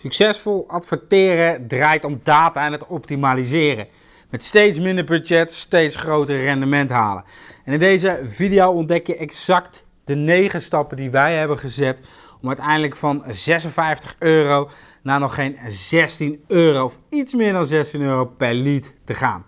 Succesvol adverteren draait om data en het optimaliseren. Met steeds minder budget steeds groter rendement halen. En in deze video ontdek je exact de 9 stappen die wij hebben gezet om uiteindelijk van 56 euro naar nog geen 16 euro of iets meer dan 16 euro per lead te gaan.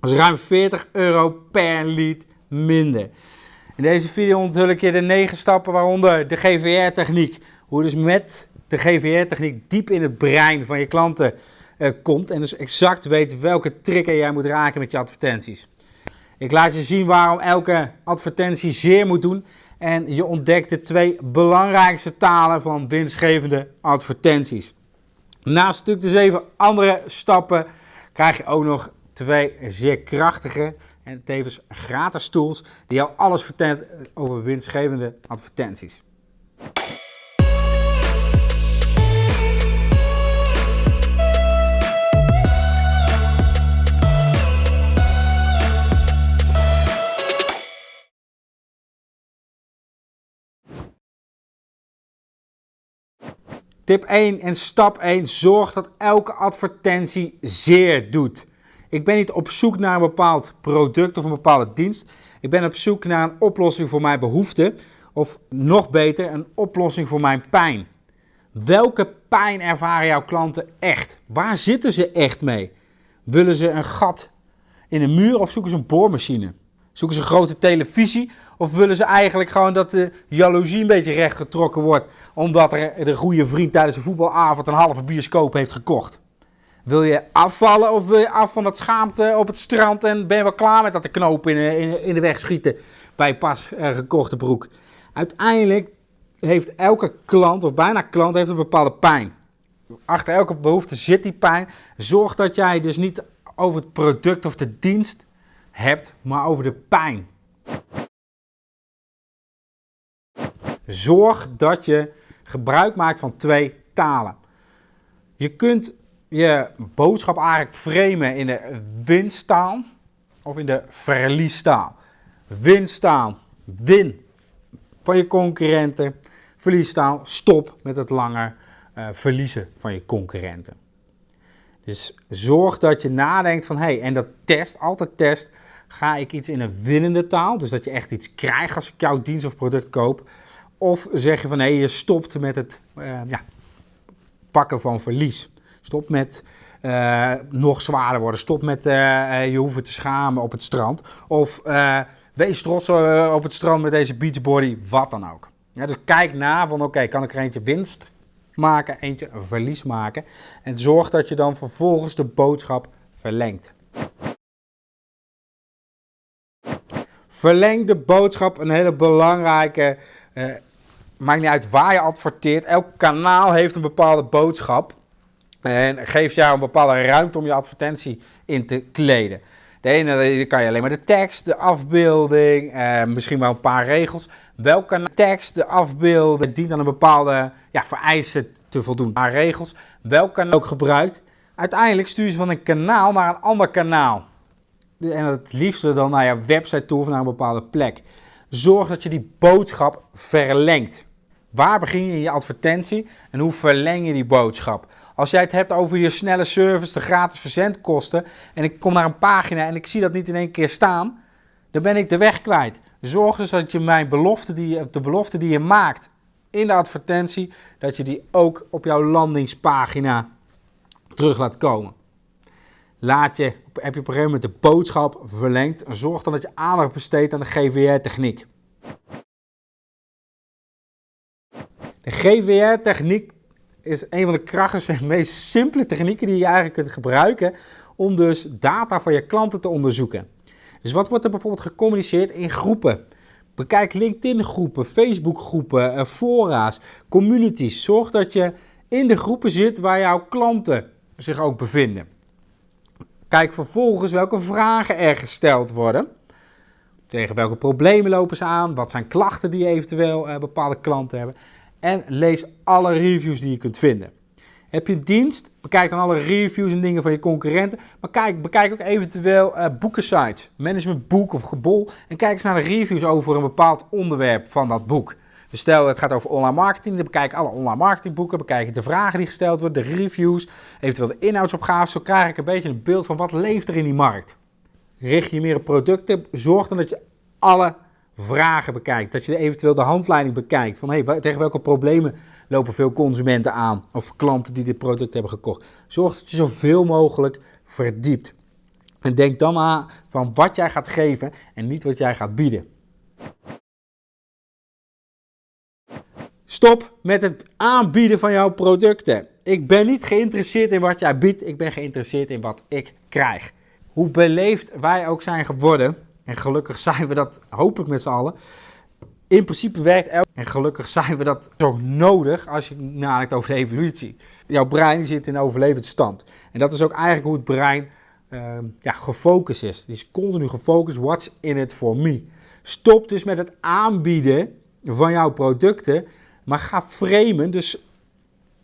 Dat is ruim 40 euro per lead minder. In deze video onthul ik je de 9 stappen waaronder de GVR-techniek. Hoe je dus met de GVR-techniek diep in het brein van je klanten uh, komt en dus exact weet welke trigger jij moet raken met je advertenties. Ik laat je zien waarom elke advertentie zeer moet doen en je ontdekt de twee belangrijkste talen van winstgevende advertenties. Naast natuurlijk de zeven andere stappen krijg je ook nog twee zeer krachtige en tevens gratis tools die jou alles vertellen over winstgevende advertenties. Tip 1 en stap 1. Zorg dat elke advertentie zeer doet. Ik ben niet op zoek naar een bepaald product of een bepaalde dienst. Ik ben op zoek naar een oplossing voor mijn behoeften. Of nog beter, een oplossing voor mijn pijn. Welke pijn ervaren jouw klanten echt? Waar zitten ze echt mee? Willen ze een gat in een muur of zoeken ze een boormachine? Zoeken ze een grote televisie of willen ze eigenlijk gewoon dat de jaloezie een beetje recht getrokken wordt omdat er de goede vriend tijdens een voetbalavond een halve bioscoop heeft gekocht? Wil je afvallen of wil je af van dat schaamte op het strand en ben je wel klaar met dat de knoop in, in, in de weg schieten bij pas uh, gekochte broek? Uiteindelijk heeft elke klant, of bijna klant, heeft een bepaalde pijn. Achter elke behoefte zit die pijn. Zorg dat jij dus niet over het product of de dienst hebt, maar over de pijn. Zorg dat je gebruik maakt van twee talen. Je kunt je boodschap eigenlijk framen in de winsttaal of in de verliestaal. Winsttaal, win van je concurrenten. Verliestaal, stop met het langer uh, verliezen van je concurrenten. Dus zorg dat je nadenkt van, hé, hey, en dat test, altijd test, ga ik iets in een winnende taal, dus dat je echt iets krijgt als ik jouw dienst of product koop, of zeg je van, hé, hey, je stopt met het uh, ja, pakken van verlies. Stop met uh, nog zwaarder worden, stop met uh, je hoeven te schamen op het strand, of wees trots op het strand met deze beachbody, wat dan ook. Dus kijk na van, oké, kan ik er eentje winst maken, eentje verlies maken. En zorg dat je dan vervolgens de boodschap verlengt. Verleng de boodschap, een hele belangrijke. Uh, maakt niet uit waar je adverteert. Elk kanaal heeft een bepaalde boodschap. En geeft jou een bepaalde ruimte om je advertentie in te kleden. De ene kan je alleen maar de tekst, de afbeelding, eh, misschien wel een paar regels. Welke tekst, de afbeelding, dient aan een bepaalde ja, vereisten te voldoen. Een paar regels. Welk kanaal ook gebruikt. Uiteindelijk stuur je van een kanaal naar een ander kanaal. En het liefste dan naar je website toe of naar een bepaalde plek. Zorg dat je die boodschap verlengt. Waar begin je je advertentie en hoe verleng je die boodschap? Als jij het hebt over je snelle service, de gratis verzendkosten en ik kom naar een pagina en ik zie dat niet in één keer staan, dan ben ik de weg kwijt. Zorg dus dat je mijn belofte die, de belofte die je maakt in de advertentie, dat je die ook op jouw landingspagina terug laat komen. Laat je, heb je op een gegeven moment de boodschap verlengd en zorg dan dat je aandacht besteedt aan de GVR-techniek. De GVR-techniek is een van de krachtigste en meest simpele technieken die je eigenlijk kunt gebruiken om dus data van je klanten te onderzoeken. Dus wat wordt er bijvoorbeeld gecommuniceerd in groepen? Bekijk LinkedIn groepen, Facebook groepen, eh, fora's, communities. Zorg dat je in de groepen zit waar jouw klanten zich ook bevinden. Kijk vervolgens welke vragen er gesteld worden. Tegen welke problemen lopen ze aan? Wat zijn klachten die eventueel uh, bepaalde klanten hebben? En lees alle reviews die je kunt vinden. Heb je dienst? Bekijk dan alle reviews en dingen van je concurrenten. Maar kijk, bekijk ook eventueel uh, boekensites, managementboek of gebol. En kijk eens naar de reviews over een bepaald onderwerp van dat boek. Dus stel het gaat over online marketing, dan bekijk ik alle online marketingboeken, bekijk ik de vragen die gesteld worden, de reviews, eventueel de inhoudsopgaves. Zo krijg ik een beetje een beeld van wat leeft er in die markt. Richt je meer op producten, zorg dan dat je alle vragen bekijkt. Dat je eventueel de handleiding bekijkt. Van hey, tegen welke problemen lopen veel consumenten aan? Of klanten die dit product hebben gekocht. Zorg dat je zoveel mogelijk verdiept. En denk dan aan van wat jij gaat geven en niet wat jij gaat bieden. Stop met het aanbieden van jouw producten. Ik ben niet geïnteresseerd in wat jij biedt, ik ben geïnteresseerd in wat ik krijg. Hoe beleefd wij ook zijn geworden, en gelukkig zijn we dat hopelijk met z'n allen. In principe werkt elk. En gelukkig zijn we dat zo nodig als je nadenkt over de evolutie. Jouw brein zit in overlevingsstand. En dat is ook eigenlijk hoe het brein uh, ja, gefocust is. Die is continu gefocust. What's in it for me? Stop dus met het aanbieden van jouw producten. Maar ga framen. Dus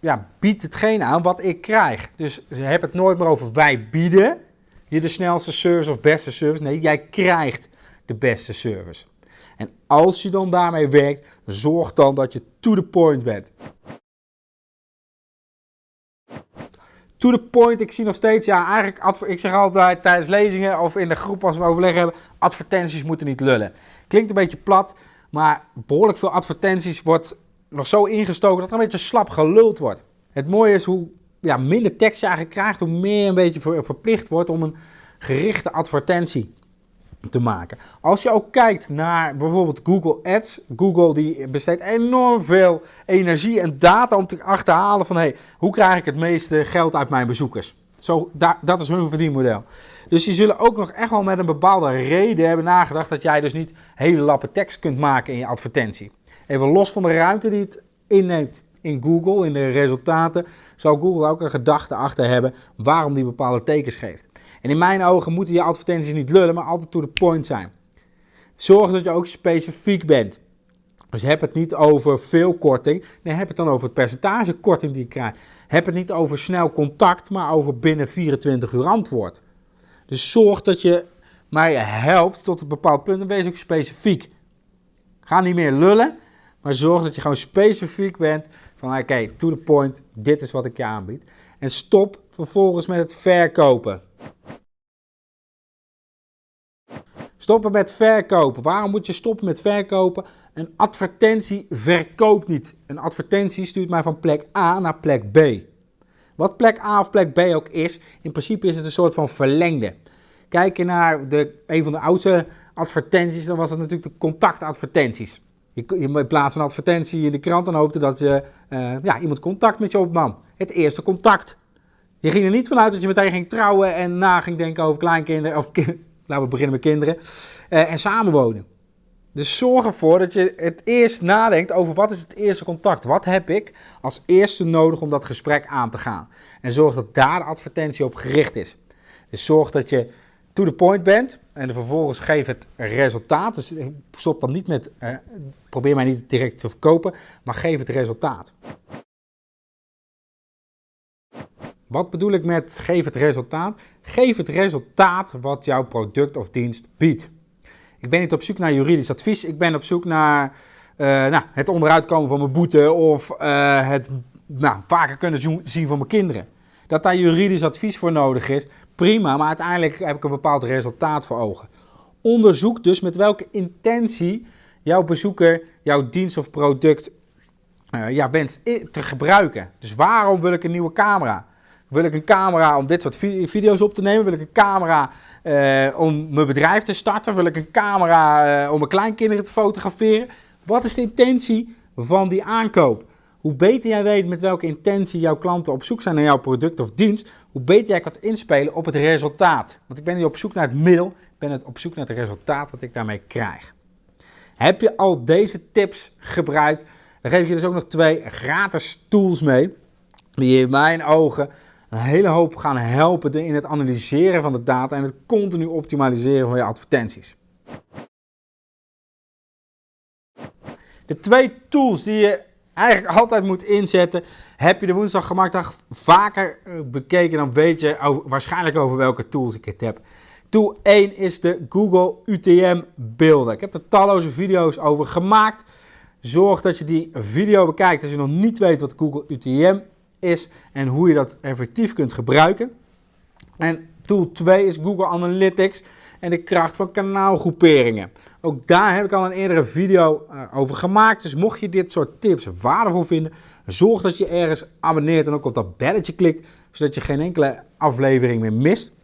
ja, bied hetgeen aan wat ik krijg. Dus heb het nooit meer over wij bieden je de snelste service of beste service. Nee, jij krijgt de beste service. En als je dan daarmee werkt, zorg dan dat je to the point bent. To the point, ik zie nog steeds, ja, eigenlijk, ik zeg altijd tijdens lezingen of in de groep als we overleg hebben, advertenties moeten niet lullen. Klinkt een beetje plat, maar behoorlijk veel advertenties wordt nog zo ingestoken dat er een beetje slap geluld wordt. Het mooie is hoe ja, minder tekst je eigenlijk krijgt, hoe meer een beetje verplicht wordt om een gerichte advertentie te maken. Als je ook kijkt naar bijvoorbeeld Google Ads, Google die besteedt enorm veel energie en data om te achterhalen van hey, hoe krijg ik het meeste geld uit mijn bezoekers. Zo, dat is hun verdienmodel. Dus die zullen ook nog echt wel met een bepaalde reden hebben nagedacht dat jij dus niet hele lappen tekst kunt maken in je advertentie. Even los van de ruimte die het inneemt in Google, in de resultaten, zou Google ook een gedachte achter hebben waarom die bepaalde tekens geeft. En in mijn ogen moeten je advertenties niet lullen, maar altijd to the point zijn. Zorg dat je ook specifiek bent. Dus heb het niet over veel korting, nee, heb het dan over het percentage korting die je krijgt. Heb het niet over snel contact, maar over binnen 24 uur antwoord. Dus zorg dat je mij helpt tot een bepaald punt en wees ook specifiek. Ga niet meer lullen, maar zorg dat je gewoon specifiek bent van oké, to the point, dit is wat ik je aanbied. En stop vervolgens met het verkopen. Stoppen met verkopen. Waarom moet je stoppen met verkopen? Een advertentie verkoopt niet. Een advertentie stuurt mij van plek A naar plek B. Wat plek A of plek B ook is, in principe is het een soort van verlengde. Kijk je naar de, een van de oudste advertenties, dan was het natuurlijk de contactadvertenties. Je, plaatst een advertentie in de krant en hoopte dat je, uh, ja, iemand contact met je opnam. Het eerste contact. Je ging er niet vanuit dat je meteen ging trouwen en na ging denken over kleinkinderen, of laten we beginnen met kinderen, uh, en samenwonen. Dus zorg ervoor dat je het eerst nadenkt over wat is het eerste contact. Wat heb ik als eerste nodig om dat gesprek aan te gaan? En zorg dat daar de advertentie op gericht is. Dus zorg dat je to the point bent en vervolgens geef het resultaat. Dus stop dan niet met, eh, probeer mij niet direct te verkopen, maar geef het resultaat. Wat bedoel ik met geef het resultaat? Geef het resultaat wat jouw product of dienst biedt. Ik ben niet op zoek naar juridisch advies, ik ben op zoek naar uh, nou, het onderuitkomen van mijn boete of uh, het nou, vaker kunnen zien van mijn kinderen. Dat daar juridisch advies voor nodig is, prima, maar uiteindelijk heb ik een bepaald resultaat voor ogen. Onderzoek dus met welke intentie jouw bezoeker jouw dienst of product uh, ja, wenst te gebruiken. Dus waarom wil ik een nieuwe camera? Wil ik een camera om dit soort video's op te nemen? Wil ik een camera uh, om mijn bedrijf te starten? Wil ik een camera uh, om mijn kleinkinderen te fotograferen? Wat is de intentie van die aankoop? Hoe beter jij weet met welke intentie jouw klanten op zoek zijn naar jouw product of dienst, hoe beter jij kan inspelen op het resultaat. Want ik ben niet op zoek naar het middel, ik ben op zoek naar het resultaat wat ik daarmee krijg. Heb je al deze tips gebruikt, dan geef ik je dus ook nog twee gratis tools mee, die in mijn ogen een hele hoop gaan helpen in het analyseren van de data en het continu optimaliseren van je advertenties. De twee tools die je eigenlijk altijd moet inzetten. Heb je de woensdag gemaakt vaker eh, bekeken, dan weet je waarschijnlijk over welke tools ik het heb. Tool 1 is de Google UTM beelden. Ik heb er talloze video's over gemaakt. Zorg dat je die video bekijkt als je nog niet weet wat Google UTM is en hoe je dat effectief kunt gebruiken. En tool 2 is Google Analytics en de kracht van kanaalgroeperingen. Ook daar heb ik al een eerdere video uh, over gemaakt. Dus mocht je dit soort tips waardevol vinden, zorg dat je ergens abonneert en ook op dat belletje klikt, zodat je geen enkele aflevering meer mist.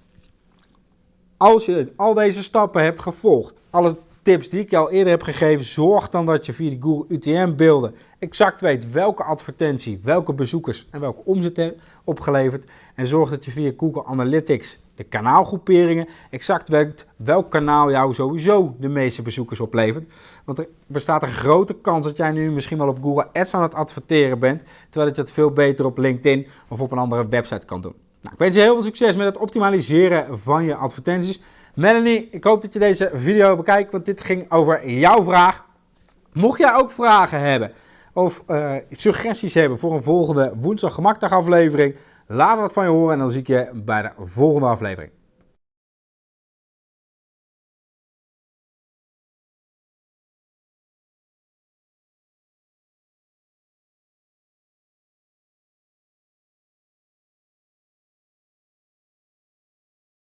Als je al deze stappen hebt gevolgd, alle tips die ik je al eerder heb gegeven, zorg dan dat je via de Google UTM-beelden exact weet welke advertentie, welke bezoekers en welke omzet opgeleverd. En zorg dat je via Google Analytics kanaalgroeperingen exact weet welk kanaal jou sowieso de meeste bezoekers oplevert. Want er bestaat een grote kans dat jij nu misschien wel op Google Ads aan het adverteren bent, terwijl je het veel beter op LinkedIn of op een andere website kan doen. Nou, ik wens je heel veel succes met het optimaliseren van je advertenties. Melanie, ik hoop dat je deze video bekijkt, want dit ging over jouw vraag. Mocht jij ook vragen hebben of uh, suggesties hebben voor een volgende woensdag gemakdag aflevering, laat wat van je horen en dan zie ik je bij de volgende aflevering.